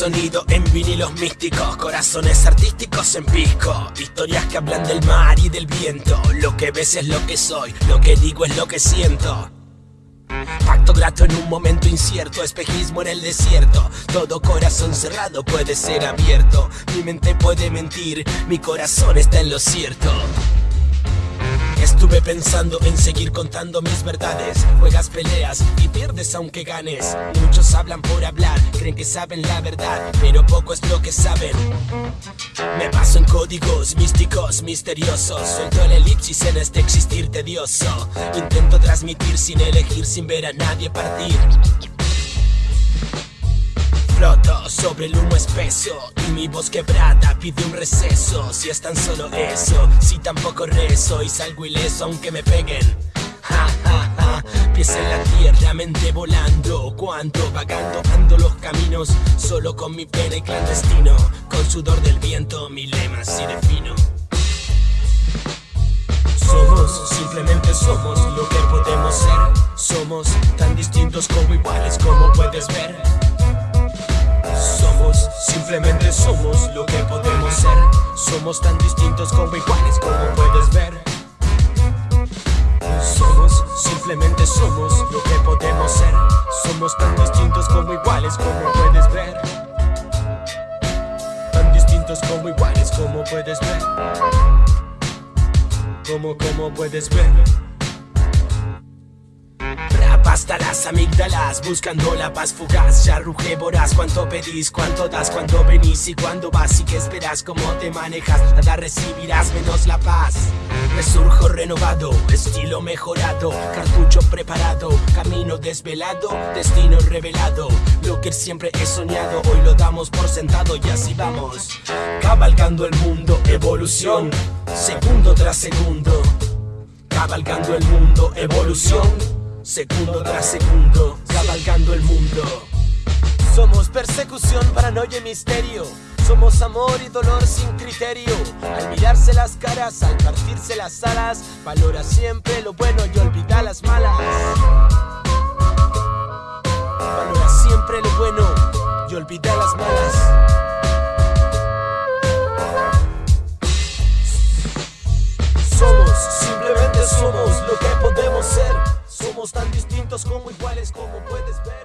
sonido en vinilos místicos, corazones artísticos en pisco, historias que hablan del mar y del viento. Lo que ves es lo que soy, lo que digo es lo que siento. Pacto grato en un momento incierto, espejismo en el desierto. Todo corazón cerrado puede ser abierto. Mi mente puede mentir, mi corazón está en lo cierto. Estuve pensando en seguir contando mis verdades. Juegas peleas y pierdes aunque ganes. Muchos hablan por hablar, creen que saben la verdad Pero poco es lo que saben. Me paso en códigos místicos, misteriosos. Suelto el elipsis en este existir tedioso. Intento transmitir sin elegir, sin ver a nadie partir Floto sobre el humo espeso Y mi voz quebrada pide un receso. Si es tan solo eso, si tampoco rezo Y salgo ileso aunque me peguen. Ja, ja, pies en la tierra, mente volando Cuánto vagando ando los caminos Solo con mi pena y clandestino Con sudor del viento, mi lema así defino. Somos, simplemente somos lo que podemos ser. Somos tan distintos como iguales como puedes ver Simplemente somos lo que podemos ser. Somos tan distintos como iguales como puedes ver. Somos, simplemente somos lo que podemos ser. Somos tan distintos como iguales como puedes ver. Tan distintos como iguales como puedes ver. Como, como puedes ver hasta las amígdalas Buscando la paz fugaz. Ya ruge voraz Cuánto pedís, cuánto das Cuando venís y cuándo vas Y qué esperas, cómo te manejas. Nada recibirás menos la paz. Resurjo renovado Estilo mejorado Cartucho preparado Camino desvelado Destino revelado. Lo que siempre he soñado Hoy lo damos por sentado Y así vamos. Cabalgando el mundo Evolución Segundo tras segundo. Cabalgando el mundo Evolución Segundo tras segundo, cabalgando el mundo. Somos persecución, paranoia y misterio. Somos amor y dolor sin criterio. Al mirarse las caras, al partirse las alas Valora siempre lo bueno y olvida las malas. Valora siempre lo bueno y olvida las malas como iguales como puedes ver.